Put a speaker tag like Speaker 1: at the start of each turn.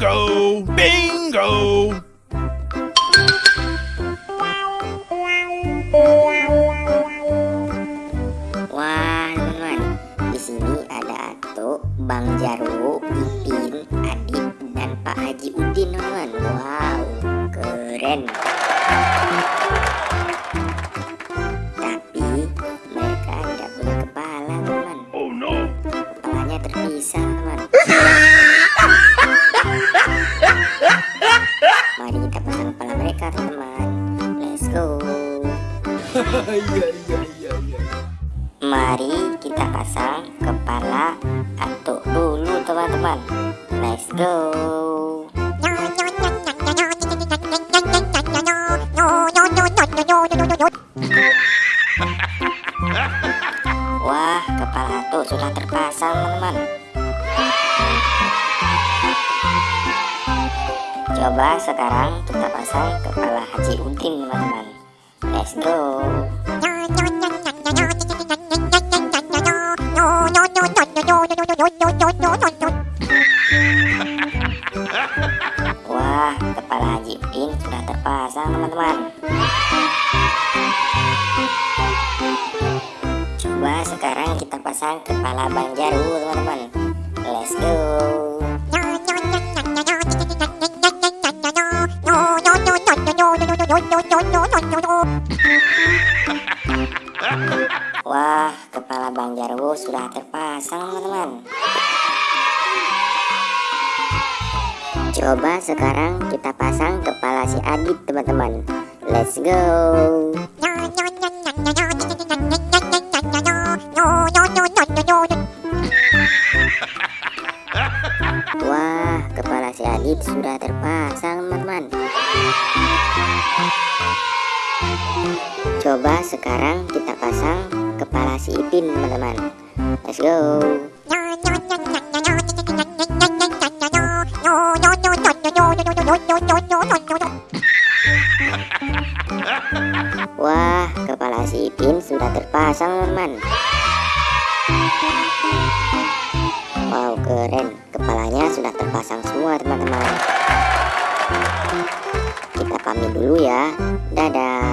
Speaker 1: Bingo! Bingo!
Speaker 2: Wah, teman-teman, di sini ada Ato, Bang Jarwo, Ipin, Adit, dan Pak Haji Udin, teman-teman. Wow, keren. Mereka, teman. Let's go.
Speaker 1: Iya, iya, iya, iya.
Speaker 2: Mari kita pasang kepala atuk dulu teman-teman Let's go Wah kepala atuk sudah terpasang teman-teman Coba sekarang kita pasang kepala Haji Udin teman-teman Let's go Wah, kepala Haji Udin sudah terpasang teman-teman. Coba sekarang kita pasang kepala Bang Jaru teman-teman. Let's go. Wah, kepala Bang Jarwo sudah terpasang teman-teman. Coba sekarang kita pasang kepala si Adit teman-teman. Let's go. Wah, kepala si Adit sudah terpasang teman-teman. Coba sekarang kita pasang kepala si Ipin teman-teman. Let's go. Wah, kepala si Ipin sudah terpasang teman. Wow, keren. Kepalanya sudah terpasang semua teman-teman. Kita pamit dulu ya. Dadah.